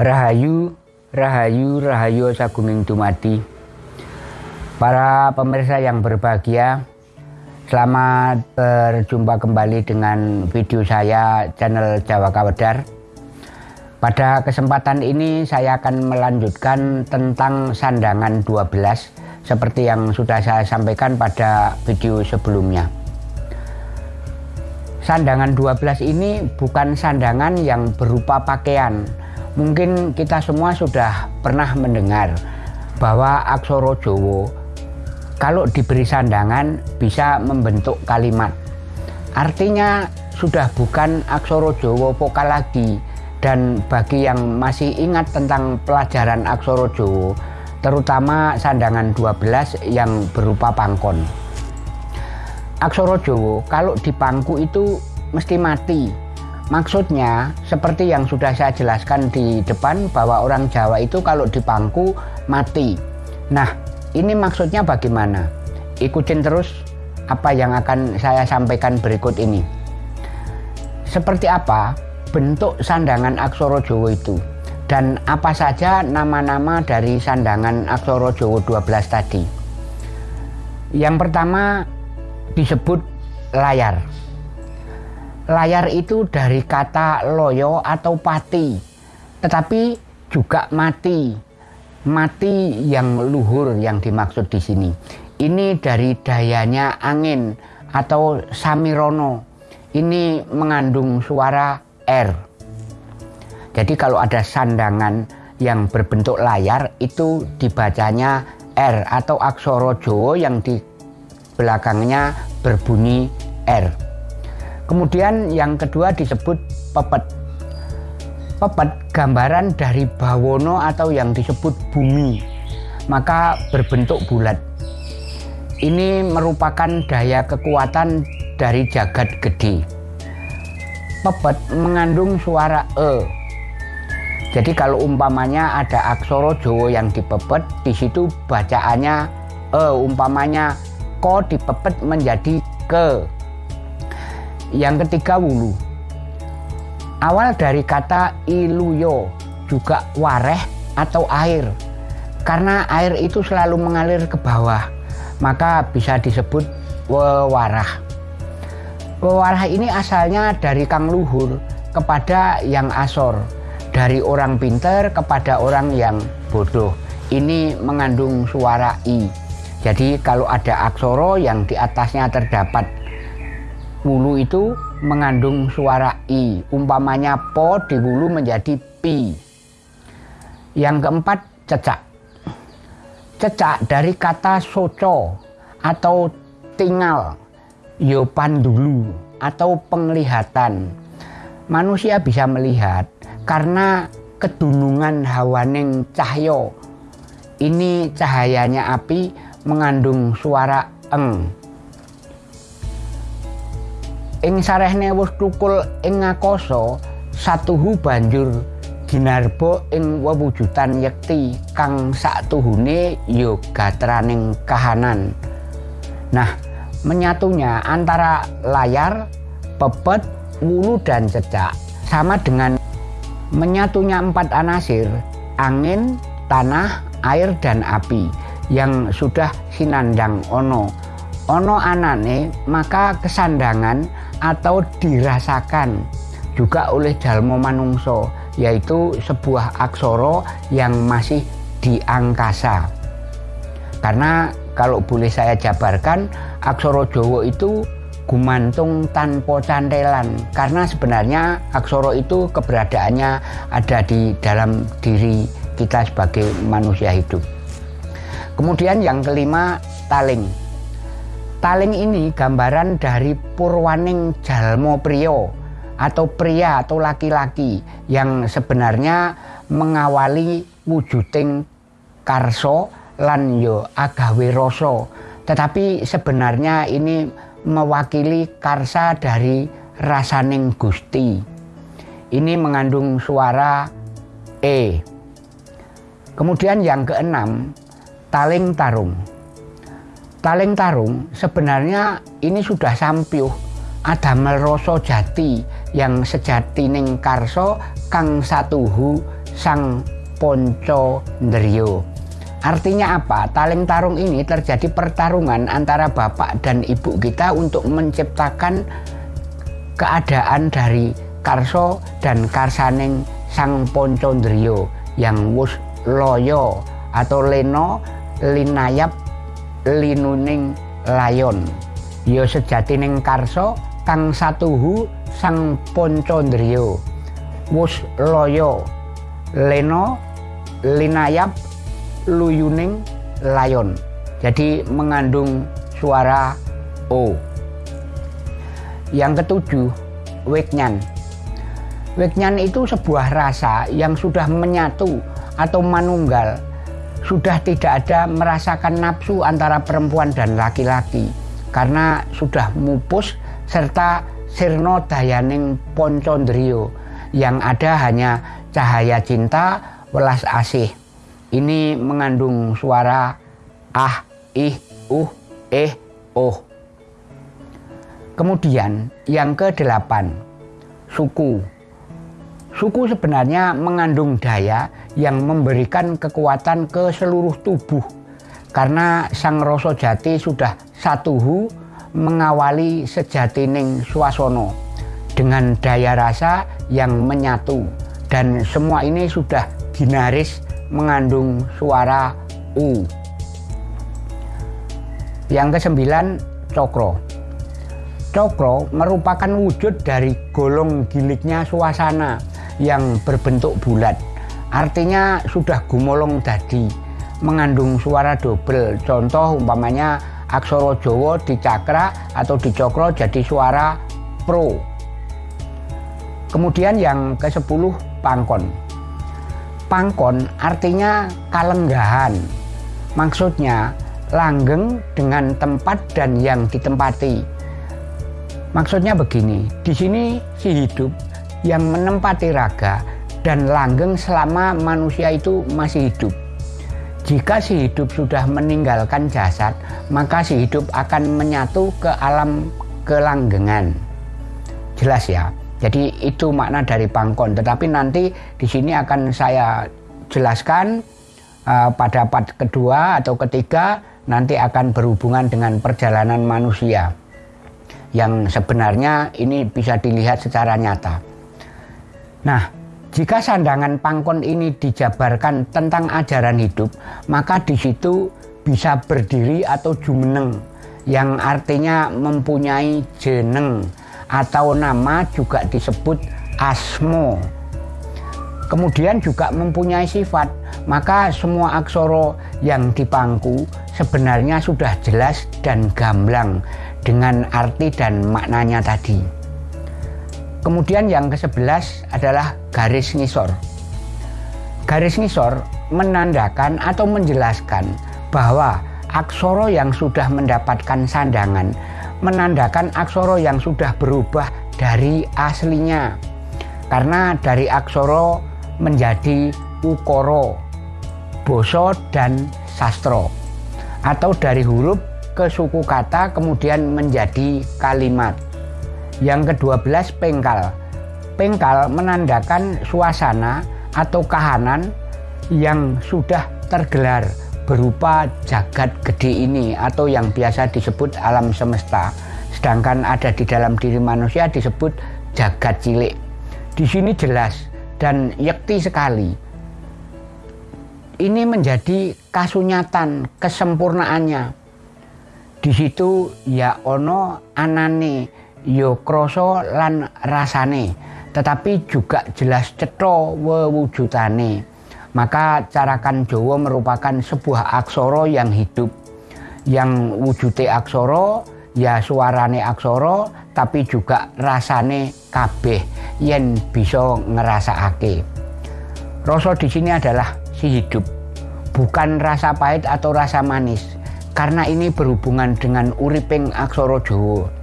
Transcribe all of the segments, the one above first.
Rahayu, Rahayu, Rahayu Sagunging Dumadi. Para pemirsa yang berbahagia, selamat berjumpa kembali dengan video saya channel Jawa Kawedar. Pada kesempatan ini saya akan melanjutkan tentang sandangan 12 seperti yang sudah saya sampaikan pada video sebelumnya. Sandangan 12 ini bukan sandangan yang berupa pakaian. Mungkin kita semua sudah pernah mendengar bahwa aksoro Jowo kalau diberi sandangan bisa membentuk kalimat. Artinya sudah bukan aksoro Jowo vokal lagi dan bagi yang masih ingat tentang pelajaran aksoro Jowo terutama sandangan 12 yang berupa pangkon. Aksoro Jowo kalau di pangku itu mesti mati. Maksudnya seperti yang sudah saya jelaskan di depan bahwa orang Jawa itu kalau di pangku mati. Nah ini maksudnya bagaimana? Ikutin terus apa yang akan saya sampaikan berikut ini. Seperti apa bentuk sandangan Aksoro Jowo itu? Dan apa saja nama-nama dari sandangan Aksoro Jowo 12 tadi? Yang pertama disebut layar. Layar itu dari kata loyo atau pati, tetapi juga mati. Mati yang luhur yang dimaksud di sini. Ini dari dayanya angin atau samirono. Ini mengandung suara R. Jadi kalau ada sandangan yang berbentuk layar itu dibacanya R atau aksoro Jawa yang di belakangnya berbunyi R. Kemudian yang kedua disebut pepet. Pepet gambaran dari bawono atau yang disebut bumi, maka berbentuk bulat. Ini merupakan daya kekuatan dari jagat gede. Pepet mengandung suara E. Jadi kalau umpamanya ada aksoro Jawa yang dipepet, di situ bacaannya E, umpamanya ko dipepet menjadi ke. Yang ketiga wulu. Awal dari kata iluyo juga wareh atau air. Karena air itu selalu mengalir ke bawah, maka bisa disebut wewarah. Wewarah ini asalnya dari kang luhur kepada yang asor, dari orang pinter kepada orang yang bodoh. Ini mengandung suara i. Jadi kalau ada aksoro yang di atasnya terdapat wulu itu mengandung suara i. Umpamanya po di wulu menjadi pi. Yang keempat cecak. Cecak dari kata soco atau tinggal, yopan dulu atau penglihatan. Manusia bisa melihat karena kedunungan hawaning cahyo. Ini cahayanya api mengandung suara eng. Ing sarehne wus tukul ing ngakoso satuhu banjur ginarbo ing wewujudan yekti kang saktuhune ya gatraning kahanan. Nah, menyatunya antara layar, pepet, wulu dan cecak sama dengan menyatunya empat anasir, angin, tanah, air dan api yang sudah sinandang ono ono anane maka kesandangan atau dirasakan juga oleh jalmo manungso yaitu sebuah aksoro yang masih di angkasa. Karena kalau boleh saya jabarkan aksoro Jowo itu gumantung tanpa cantelan. Karena sebenarnya aksoro itu keberadaannya ada di dalam diri kita sebagai manusia hidup. Kemudian yang kelima taling. Taling ini gambaran dari purwaning jalmo prio atau pria atau laki-laki yang sebenarnya mengawali wujuding karso lan yo agawe rasa. Tetapi sebenarnya ini mewakili karsa dari rasaning Gusti. Ini mengandung suara E. Kemudian yang keenam, taling tarung. Taling tarung sebenarnya ini sudah sampiuh ada meroso jati yang sejati ning karso kang satuhu sang ponco ndrio. Artinya apa? Taling tarung ini terjadi pertarungan antara bapak dan ibu kita untuk menciptakan keadaan dari Karso dan Karsaning Sang Poncondrio yang wus loyo atau leno linayap linuning layon. Yo sejatining Karso kang satuhu Sang Poncondrio wus loyo leno linayap luyuning layon. Jadi mengandung suara O. Yang ketujuh, weknyan. Weknyan itu sebuah rasa yang sudah menyatu atau manunggal. Sudah tidak ada merasakan nafsu antara perempuan dan laki-laki. Karena sudah mupus serta sirno dayaning poncondrio. Yang ada hanya cahaya cinta, welas asih ini mengandung suara ah, ih, uh, eh, oh. Kemudian yang ke-8, suku. Suku sebenarnya mengandung daya yang memberikan kekuatan ke seluruh tubuh. Karena sang rasa jati sudah satuhu mengawali sejatining suasono dengan daya rasa yang menyatu dan semua ini sudah ginaris mengandung suara U. Yang kesembilan, cokro. Cokro merupakan wujud dari golong giliknya suasana yang berbentuk bulat. Artinya sudah gumolong tadi, mengandung suara double. Contoh umpamanya aksara Jawa di cakra atau di cokro jadi suara pro. Kemudian yang ke-10 pangkon. Pangkon artinya kalenggahan. Maksudnya langgeng dengan tempat dan yang ditempati. Maksudnya begini, di sini si hidup yang menempati raga dan langgeng selama manusia itu masih hidup. Jika si hidup sudah meninggalkan jasad, maka si hidup akan menyatu ke alam kelanggengan. Jelas ya? Jadi itu makna dari pangkon. Tetapi nanti di sini akan saya jelaskan uh, pada part kedua atau ketiga nanti akan berhubungan dengan perjalanan manusia yang sebenarnya ini bisa dilihat secara nyata. Nah, jika sandangan pangkon ini dijabarkan tentang ajaran hidup, maka di situ bisa berdiri atau jumeneng yang artinya mempunyai jeneng atau nama juga disebut asmo. Kemudian juga mempunyai sifat, maka semua aksoro yang dipangku sebenarnya sudah jelas dan gamblang dengan arti dan maknanya tadi. Kemudian yang ke-11 adalah garis ngisor. Garis ngisor menandakan atau menjelaskan bahwa aksoro yang sudah mendapatkan sandangan menandakan aksoro yang sudah berubah dari aslinya. Karena dari aksoro menjadi ukoro, boso dan sastro. Atau dari huruf ke suku kata kemudian menjadi kalimat. Yang kedua belas pengkal. Pengkal menandakan suasana atau kahanan yang sudah tergelar berupa jagat gede ini atau yang biasa disebut alam semesta sedangkan ada di dalam diri manusia disebut jagat cilik. Di sini jelas dan yakti sekali. Ini menjadi kasunyatan kesempurnaannya. Di situ ya ono anane ya kroso lan rasane tetapi juga jelas cetho wewujudane. Maka carakan Jawa merupakan sebuah aksoro yang hidup. Yang wujudnya aksoro ya suarane aksoro tapi juga rasane kabeh yen bisa ngerasakake rasa di sini adalah si hidup bukan rasa pahit atau rasa manis. Karena ini berhubungan dengan uriping aksoro Jawa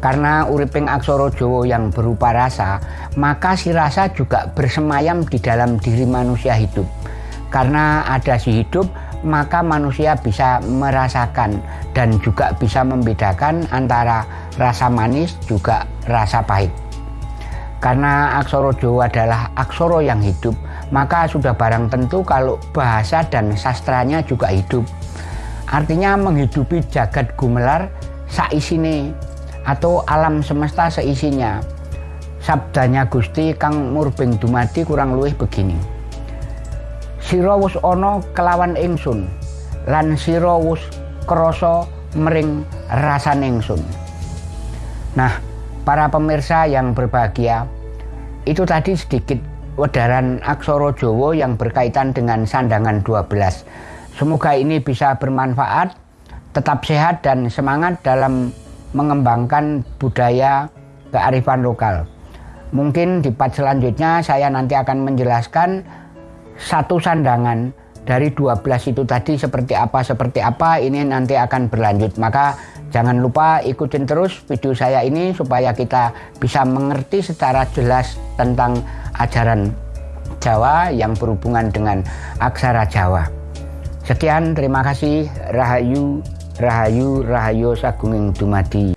karena uriping aksoro Jawa yang berupa rasa, maka si rasa juga bersemayam di dalam diri manusia hidup. Karena ada si hidup, maka manusia bisa merasakan dan juga bisa membedakan antara rasa manis juga rasa pahit. Karena aksoro Jawa adalah aksoro yang hidup, maka sudah barang tentu kalau bahasa dan sastranya juga hidup. Artinya menghidupi jagat gumelar saisine atau alam semesta seisinya. Sabdanya Gusti Kang Murbeng Dumadi kurang luwih begini. Sira ana kelawan ingsun lan sira krasa mering rasan ingsun. Nah, para pemirsa yang berbahagia, itu tadi sedikit wedaran aksara Jawa yang berkaitan dengan sandangan 12. Semoga ini bisa bermanfaat, tetap sehat dan semangat dalam mengembangkan budaya kearifan lokal. Mungkin di part selanjutnya saya nanti akan menjelaskan satu sandangan dari 12 itu tadi seperti apa seperti apa ini nanti akan berlanjut. Maka Jangan lupa ikutin terus video saya ini supaya kita bisa mengerti secara jelas tentang ajaran Jawa yang berhubungan dengan aksara Jawa. Sekian, terima kasih. Rahayu, Rahayu, Rahayu Sagunging Dumadi.